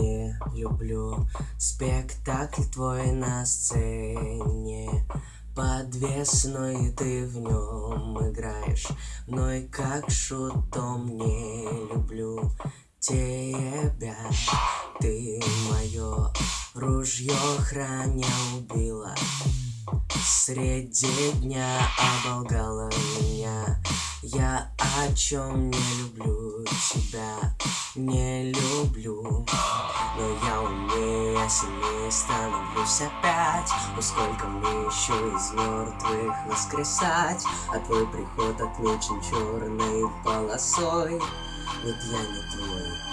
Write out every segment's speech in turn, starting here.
не люблю. Спектакль твой на сцене Подвесной ты в нем играешь. Мной как шутом не люблю тебя. Ты мое ружье храня убила. Среди дня оболгала меня Я о чем не люблю тебя Не люблю Но я умнее, сильнее становлюсь опять. Но сколько мне еще из мертвых воскресать А твой приход отмечен черной полосой. Нет, я не твой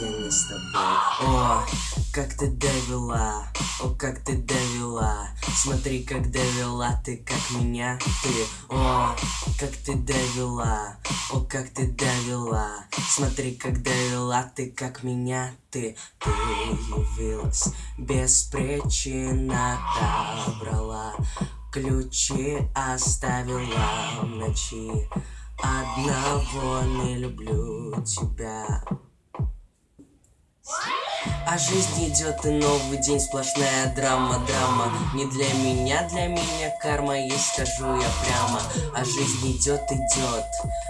я не с тобой. О, как ты довела, о, как ты довела. Смотри, как довела ты, как меня ты. О, как ты довела, о, как ты довела. Смотри, как довела ты, как меня ты. Ты явилась без причины отобрала Ключи оставила в ночи. Одного не люблю тебя а жизнь идет и новый день, сплошная драма, драма. Не для меня, для меня карма есть, скажу я прямо. А жизнь идет, идет,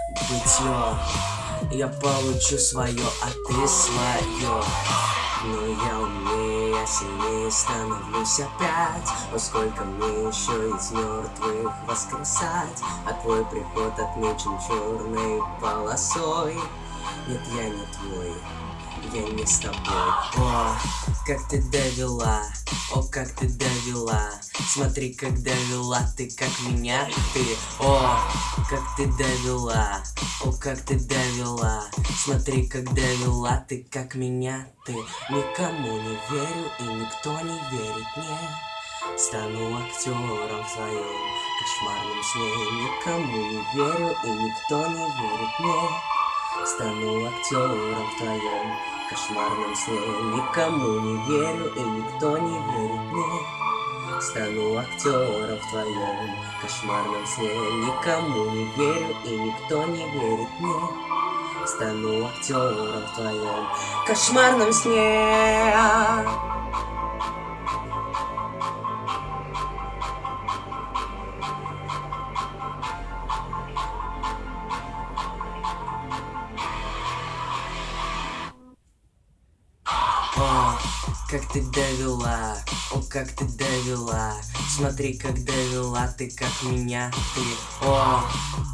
бытье. Я получу свое, а ты свое. Но я умнее, я сильнее становлюсь опять. Но сколько мне еще из мертвых воскресать? А твой приход отмечен черной полосой Нет, я не твой я не с тобой. О, как ты довела, о, как ты довела. Смотри, как довела ты, как меня ты. О, как ты довела, о, как ты довела. Смотри, как довела ты, как меня ты. Никому не верю и никто не верит мне. Стану актером в своем кошмарном сне. Никому не верю и никто не верит мне Стану актером в твоем кошмарном сне. Никому не верю и никто не верит мне. Стану актером в твоем кошмарном сне. Никому не верю и никто не верит мне. Стану актером в твоем кошмарном сне как ты довела, о, как ты довела. Смотри, как довела ты, как меня ты. О,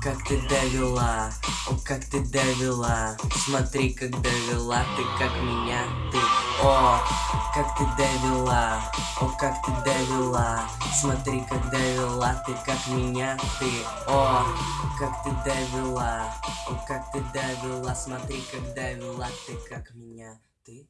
как ты довела, о, как ты довела. Смотри, как довела ты, как меня ты. О, как ты довела, о, как ты довела. Смотри, как довела ты, как меня ты. О, как ты довела, о, как ты довела. Смотри, как довела ты, как меня ты